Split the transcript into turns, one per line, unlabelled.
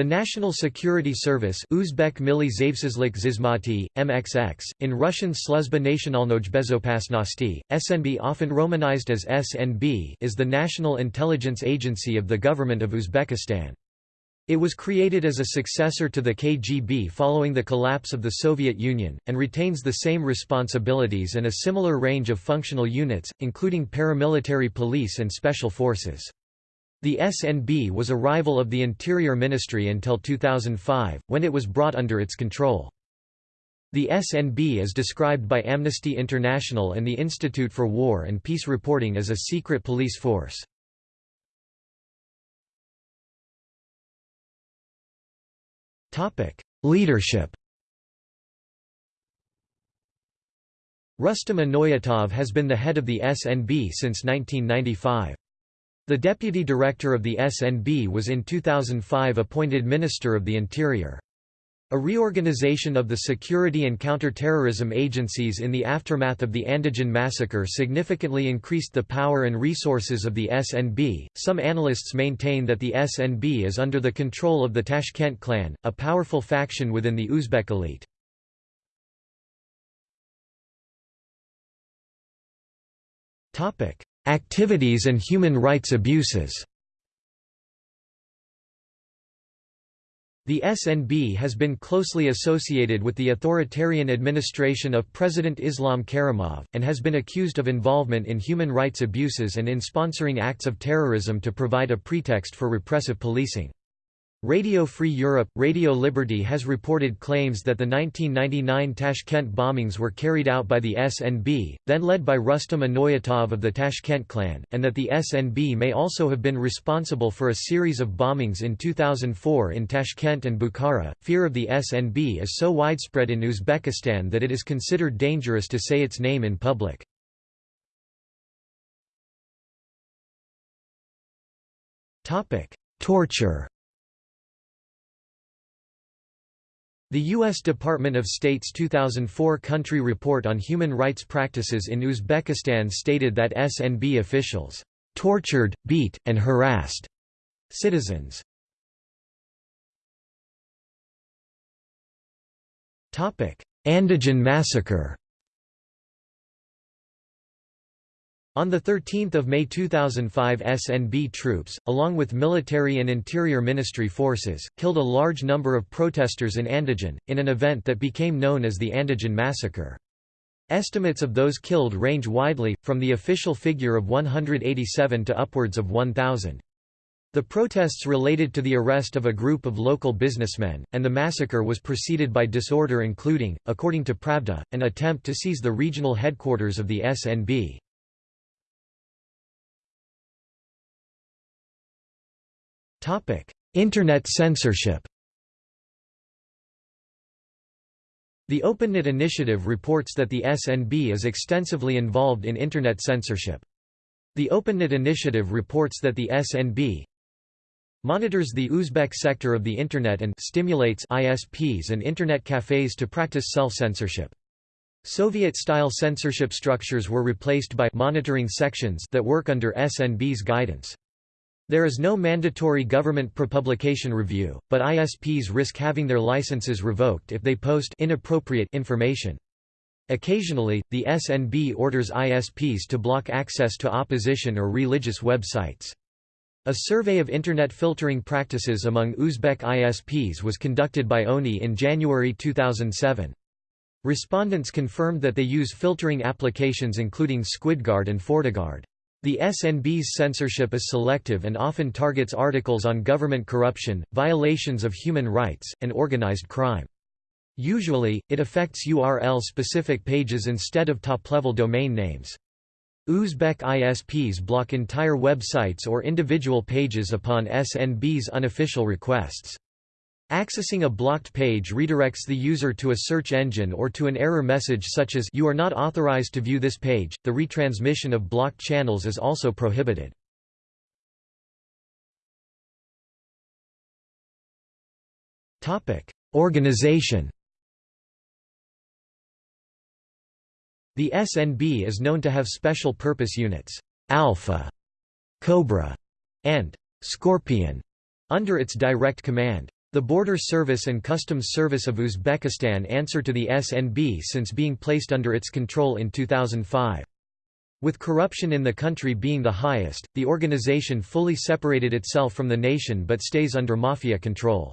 The National Security Service Uzbek Zavsizlik Zizmati, MXX, in Russian Sluzba Nationalnoj Bezopasnosti, SNB often romanized as SNB is the national intelligence agency of the government of Uzbekistan. It was created as a successor to the KGB following the collapse of the Soviet Union, and retains the same responsibilities and a similar range of functional units, including paramilitary police and special forces. The SNB was a rival of the Interior Ministry until 2005, when it was brought under its control. The SNB is described by Amnesty International and the Institute for War and Peace Reporting as a secret police force. Leadership Rustam Inoyatov has been the head of the SNB since 1995. The deputy director of the SNB was in 2005 appointed Minister of the Interior. A reorganization of the security and counter-terrorism agencies in the aftermath of the Andijan massacre significantly increased the power and resources of the SNB. Some analysts maintain that the SNB is under the control of the Tashkent clan, a powerful faction within the Uzbek elite. Topic: Activities and human rights abuses The SNB has been closely associated with the authoritarian administration of President Islam Karimov, and has been accused of involvement in human rights abuses and in sponsoring acts of terrorism to provide a pretext for repressive policing. Radio Free Europe, Radio Liberty has reported claims that the 1999 Tashkent bombings were carried out by the SNB, then led by Rustam Inoyatov of the Tashkent clan, and that the SNB may also have been responsible for a series of bombings in 2004 in Tashkent and Bukhara. Fear of the SNB is so widespread in Uzbekistan that it is considered dangerous to say its name in public. Torture The U.S. Department of State's 2004 Country Report on Human Rights Practices in Uzbekistan stated that SNB officials tortured, beat, and harassed citizens. Andijan massacre On 13 May 2005 SNB troops, along with military and interior ministry forces, killed a large number of protesters in Andijan, in an event that became known as the Andijan massacre. Estimates of those killed range widely, from the official figure of 187 to upwards of 1,000. The protests related to the arrest of a group of local businessmen, and the massacre was preceded by disorder including, according to Pravda, an attempt to seize the regional headquarters of the SNB. Internet censorship The OpenNet initiative reports that the SNB is extensively involved in Internet censorship. The OpenNet initiative reports that the SNB monitors the Uzbek sector of the Internet and stimulates ISPs and Internet cafes to practice self-censorship. Soviet-style censorship structures were replaced by monitoring sections that work under SNB's guidance. There is no mandatory government prepublication review, but ISPs risk having their licenses revoked if they post inappropriate information. Occasionally, the SNB orders ISPs to block access to opposition or religious websites. A survey of Internet filtering practices among Uzbek ISPs was conducted by ONI in January 2007. Respondents confirmed that they use filtering applications including SquidGuard and FortiGuard. The SNB's censorship is selective and often targets articles on government corruption, violations of human rights, and organized crime. Usually, it affects URL-specific pages instead of top-level domain names. Uzbek ISPs block entire websites or individual pages upon SNB's unofficial requests. Accessing a blocked page redirects the user to a search engine or to an error message such as You are not authorized to view this page. The retransmission of blocked channels is also prohibited. Topic: Organization. The SNB is known to have special purpose units, Alpha, Cobra, and Scorpion under its direct command. The Border Service and Customs Service of Uzbekistan answer to the SNB since being placed under its control in 2005. With corruption in the country being the highest, the organization fully separated itself from the nation but stays under mafia control.